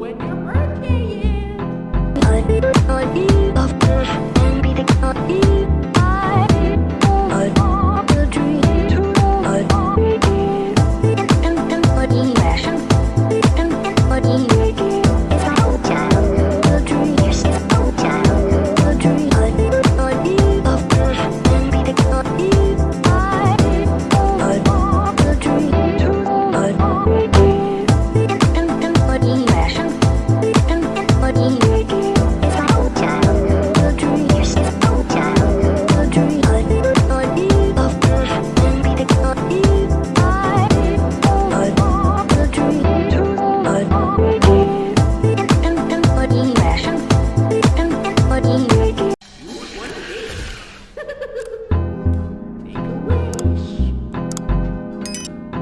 when your birthday is.